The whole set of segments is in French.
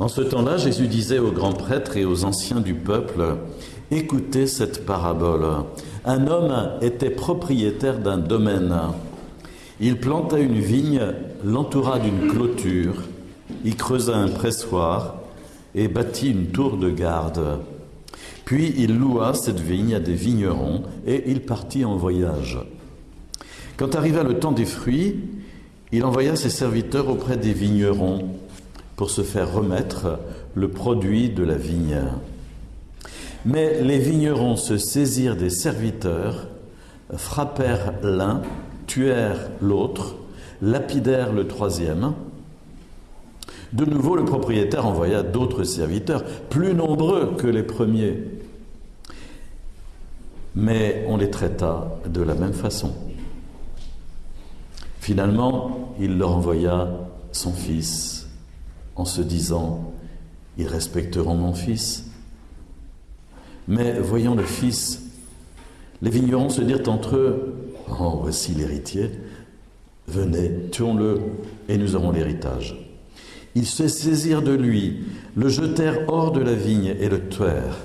En ce temps-là, Jésus disait aux grands prêtres et aux anciens du peuple, Écoutez cette parabole. Un homme était propriétaire d'un domaine. Il planta une vigne, l'entoura d'une clôture, y creusa un pressoir et bâtit une tour de garde. Puis il loua cette vigne à des vignerons et il partit en voyage. Quand arriva le temps des fruits, il envoya ses serviteurs auprès des vignerons pour se faire remettre le produit de la vigne. Mais les vignerons se saisirent des serviteurs, frappèrent l'un, tuèrent l'autre, lapidèrent le troisième. De nouveau, le propriétaire envoya d'autres serviteurs, plus nombreux que les premiers. Mais on les traita de la même façon. Finalement, il leur envoya son fils en se disant, ils respecteront mon fils. Mais voyant le fils, les vignerons se dirent entre eux, oh, voici l'héritier, venez, tuons-le et nous aurons l'héritage. Ils se saisirent de lui, le jetèrent hors de la vigne et le tuèrent.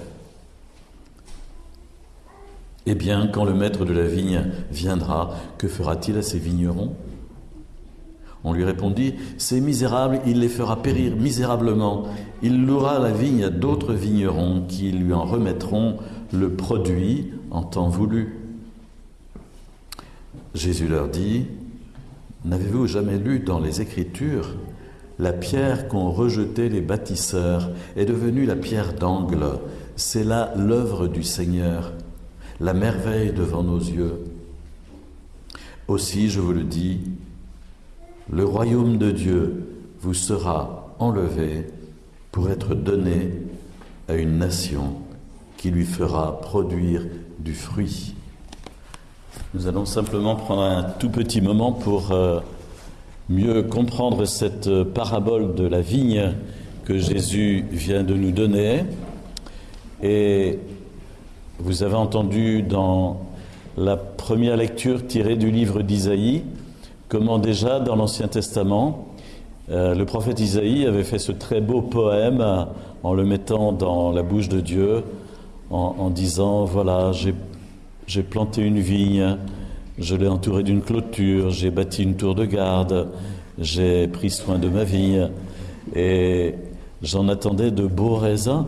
Eh bien, quand le maître de la vigne viendra, que fera-t-il à ces vignerons? On lui répondit, Ces misérables, il les fera périr misérablement. Il louera la vigne à d'autres vignerons qui lui en remettront le produit en temps voulu. Jésus leur dit, N'avez-vous jamais lu dans les Écritures la pierre qu'ont rejetée les bâtisseurs est devenue la pierre d'angle. C'est là l'œuvre du Seigneur la merveille devant nos yeux. Aussi, je vous le dis, le royaume de Dieu vous sera enlevé pour être donné à une nation qui lui fera produire du fruit. Nous allons simplement prendre un tout petit moment pour euh, mieux comprendre cette parabole de la vigne que Jésus vient de nous donner et vous avez entendu dans la première lecture tirée du livre d'Isaïe comment déjà dans l'Ancien Testament, euh, le prophète Isaïe avait fait ce très beau poème en le mettant dans la bouche de Dieu, en, disant, voilà, j'ai planté une vigne, je l'ai entourée d'une clôture, j'ai bâti une tour de garde, j'ai pris soin de ma vigne, et j'en attendais de beaux raisins,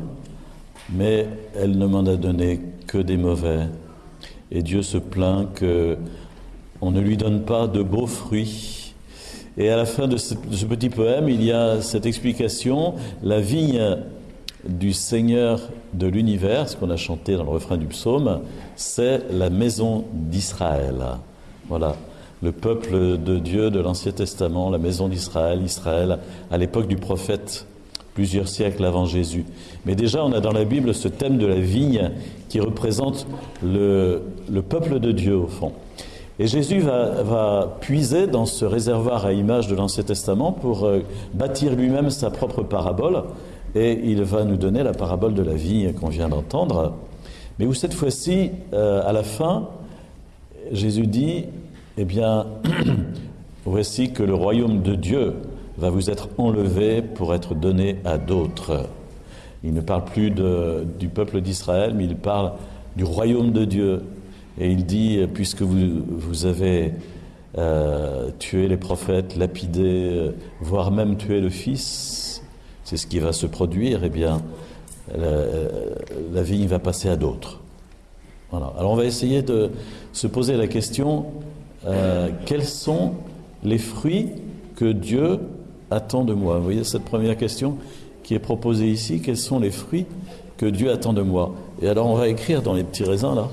mais elle ne m'en a donné que des mauvais. Et Dieu se plaint que on ne lui donne pas de beaux fruits. Et à la fin de ce, petit poème, il y a cette explication la vigne du Seigneur de l'univers, ce qu'on a chanté dans le refrain du psaume, c'est la maison d'Israël. Voilà, le peuple de Dieu de l'Ancien Testament, la maison d'Israël, Israël, à l'époque du prophète plusieurs siècles avant Jésus. Mais déjà, on a dans la Bible ce thème de la vigne qui représente le, peuple de Dieu au fond. Et Jésus va, puiser dans ce réservoir à image de l'Ancien Testament pour euh, bâtir lui-même sa propre parabole. Et il va nous donner la parabole de la vigne qu'on vient d'entendre. Mais où cette fois-ci, euh, à la fin, Jésus dit, eh bien, voici que le royaume de Dieu va vous être enlevé pour être donné à d'autres. Il ne parle plus du peuple d'Israël, mais il parle du royaume de Dieu. Et il dit, puisque vous, avez euh, tué les prophètes, lapidé, euh, voire même tué le Fils, c'est ce qui va se produire, eh bien, la, vigne va passer à d'autres. Voilà. Alors on va essayer de se poser la question, euh, quels sont les fruits que Dieu attend de moi? Vous voyez cette première question qui est proposée ici, quels sont les fruits que Dieu attend de moi? Et alors on va écrire dans les petits raisins là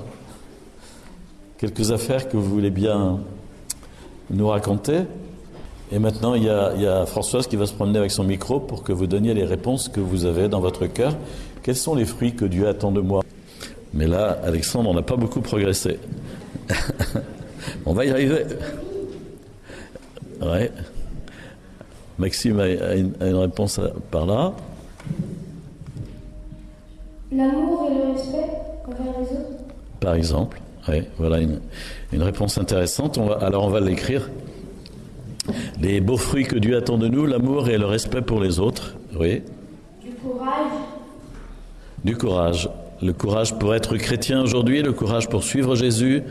quelques affaires que vous voulez bien nous raconter. Et maintenant, il y, a, il y, a, Françoise qui va se promener avec son micro pour que vous donniez les réponses que vous avez dans votre cœur. Quels sont les fruits que Dieu attend de moi? Mais là, Alexandre, on n'a pas beaucoup progressé. on va y arriver. Ouais. Maxime a, une, réponse par là. L'amour et le respect envers les autres Par exemple, oui, voilà une, réponse intéressante. alors on va l'écrire. Les beaux fruits que Dieu attend de nous, l'amour et le respect pour les autres. Oui. Courage. Du courage. Le courage pour être chrétien aujourd'hui, le courage pour suivre Jésus,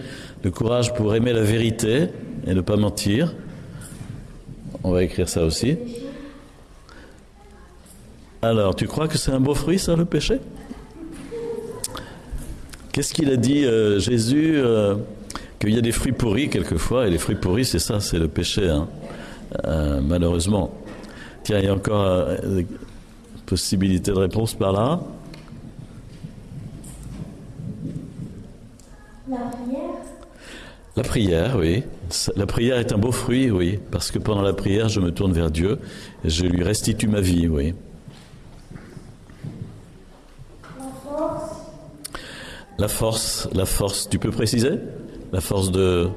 le courage pour aimer la vérité et ne pas mentir. On va écrire ça aussi. Alors, tu crois que c'est un beau fruit, ça, le péché? Qu'est-ce qu'il a dit euh, Jésus euh, Qu'il y a des fruits pourris quelquefois, et les fruits pourris, c'est ça, c'est le péché, hein. Euh, malheureusement. Tiens, il y a encore une possibilité de réponse par là. La prière. La prière, oui. La prière est un beau fruit, oui, parce que pendant la prière, je me tourne vers Dieu et je lui restitue ma vie, oui. La force. La force, la force, tu peux préciser? La force de...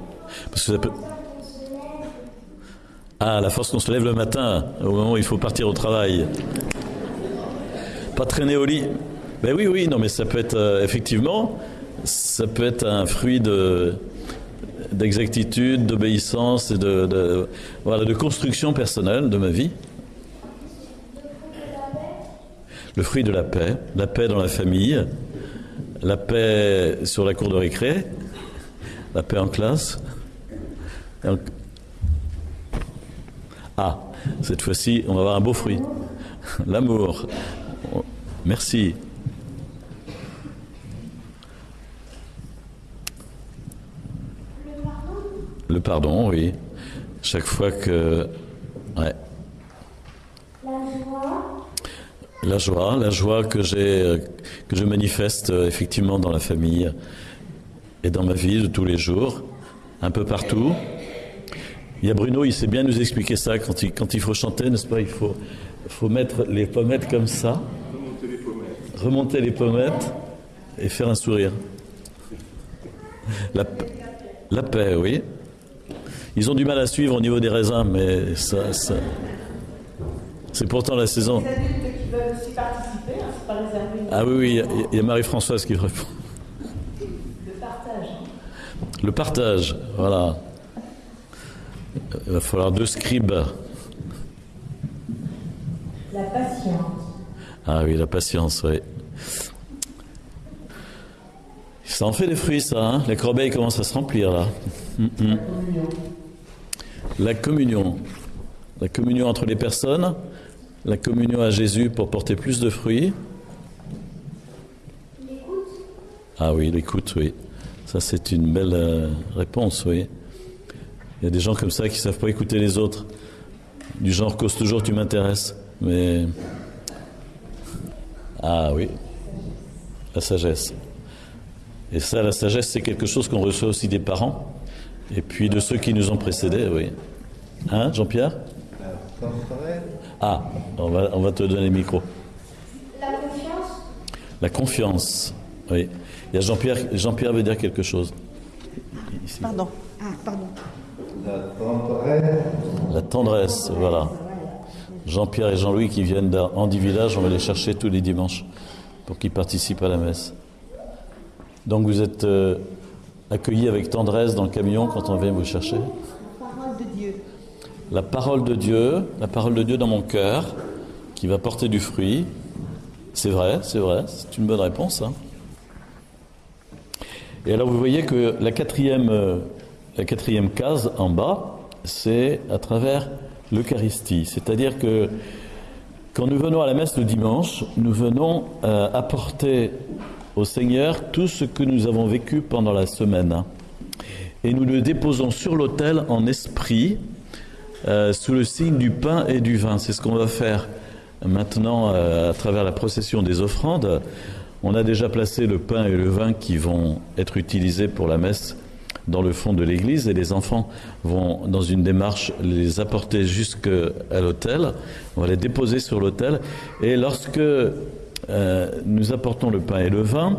Ah, la force qu'on se lève le matin, au moment où il faut partir au travail. Pas traîner au lit. Ben oui, oui, non, mais ça peut être, euh, effectivement, ça peut être un fruit de d'exactitude, d'obéissance et de construction personnelle de ma vie. Le fruit de la paix, la paix dans la famille, la paix sur la cour de récré, la paix en classe. Ah, cette fois-ci, on va avoir un beau fruit. L'amour. Merci. Le pardon. Le pardon, oui. Chaque fois que... La joie. La joie, la joie que j'ai, que je manifeste euh, effectivement dans la famille et dans ma vie de tous les jours, un peu partout. Il y a Bruno, il sait bien nous expliquer ça quand il, quand il faut chanter, n'est-ce pas Il faut, faut mettre les pommettes comme ça, remonter les pommettes et faire un sourire. La, paix, oui. Ils ont du mal à suivre au niveau des raisins, mais ça, ça- c'est pourtant la saison. Les adultes qui veulent aussi participer, hein, c'est pas réservé Ah oui, oui, il y a- Marie-Françoise qui répond. de partage. hein. Le partage, voilà. Il va falloir deux scribes. La patience. Ah oui, la patience, oui. Ça en fait des fruits, ça. Hein la corbeille commence à se remplir, là. Mm, mm. La communion. La communion entre les personnes. La communion à Jésus pour porter plus de fruits. Ah oui, l'écoute, oui. Ça, c'est une belle euh, réponse, oui. Il y a des gens comme ça qui savent pas écouter les autres. Du genre, cause toujours, tu m'intéresses. Mais. Ah oui, la sagesse. Et ça, la sagesse, c'est quelque chose qu'on reçoit aussi des parents, et puis de ceux qui nous ont précédés, oui. Hein, Jean-Pierre? Ah, on va, on va te donner le micro. La confiance. La confiance, oui. Il y a Jean-Pierre, Jean-Pierre veut dire quelque chose. Ici. Pardon. Ah, pardon. La tendresse, voilà. Jean-Pierre et Jean-Louis qui viennent d'Andy Village, on va les chercher tous les dimanches pour qu'ils participent à la messe. Donc vous êtes euh, accueillis avec tendresse dans le camion quand on vient vous chercher. La parole de Dieu, la parole de Dieu dans mon cœur, qui va porter du fruit. C'est vrai, c'est vrai, c'est une bonne réponse. hein. Et alors vous voyez que la quatrième, la quatrième case en bas, c'est à travers l'Eucharistie. C'est-à-dire que quand nous venons à la messe le dimanche, nous venons euh, apporter au Seigneur tout ce que nous avons vécu pendant la semaine. Et nous le déposons sur l'autel en esprit, euh, sous le signe du pain et du vin. C'est ce qu'on va faire maintenant euh, à travers la procession des offrandes. On a déjà placé le pain et le vin qui vont être utilisés pour la messe dans le fond de l'église et les enfants vont dans une démarche les apporter jusqu'à l'autel. On va les déposer sur l'autel et lorsque euh, nous apportons le pain et le vin,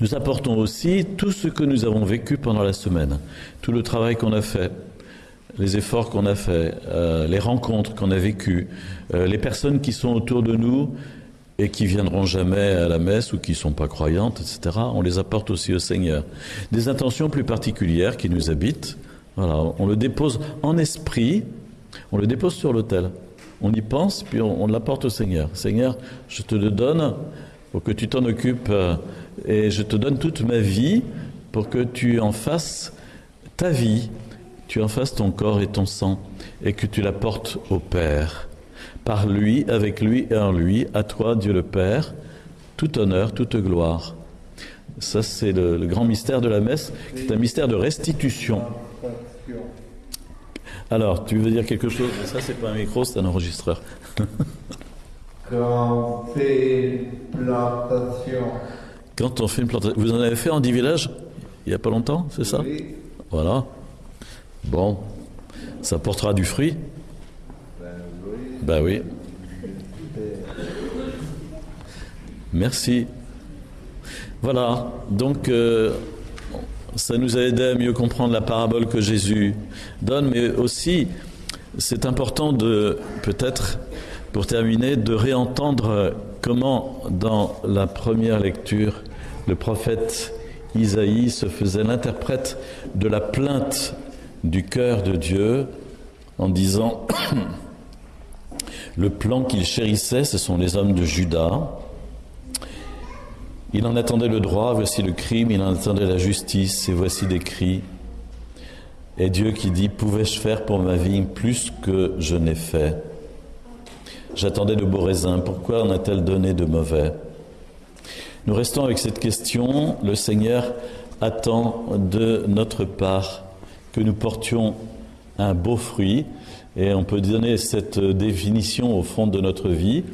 nous apportons aussi tout ce que nous avons vécu pendant la semaine, tout le travail qu'on a fait, les efforts qu'on a faits, euh, les rencontres qu'on a vécues, euh, les personnes qui sont autour de nous et qui viendront jamais à la messe ou qui sont pas croyantes, etc. On les apporte aussi au Seigneur. Des intentions plus particulières qui nous habitent. Voilà, on le dépose en esprit, on le dépose sur l'autel. on y pense, puis on, on l'apporte au Seigneur. Seigneur, je te le donne pour que tu t'en occupes euh, et je te donne toute ma vie pour que tu en fasses ta vie, tu en fasses ton corps et ton sang et que tu l'apportes au Père. Par lui, avec lui et en lui, à toi, Dieu le Père, tout honneur, toute gloire. Ça, c'est le, le grand mystère de la messe, qui est un mystère de restitution. Alors, tu veux dire quelque chose? Ça, c'est pas un micro, c'est un enregistreur. Quand on fait une plantation, Quand on fait une plantation, vous en avez fait en 10 villages? Il n'y a pas longtemps, c'est ça? Oui, Voilà. Bon, ça portera du fruit ben oui, Ben. Merci. Voilà, donc euh, ça nous a aidé à mieux comprendre la parabole que Jésus donne, mais aussi c'est important de, peut-être, pour terminer, de réentendre comment dans la première lecture, le prophète Isaïe se faisait l'interprète de la plainte du cœur de Dieu en disant le plan qu'il chérissait, ce sont les hommes de Juda. Il en attendait le droit, voici le crime, il en attendait la justice, et voici des cris. Et Dieu qui dit, pouvais-je faire pour ma vie plus que je n'ai fait? J'attendais de beaux raisins, pourquoi en a-t-elle donné de mauvais? Nous restons avec cette question, le Seigneur attend de notre part que nous portions un beau fruit, et on peut donner cette définition au fond de notre vie.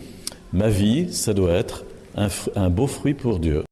Ma vie, ça doit être un, beau fruit pour Dieu.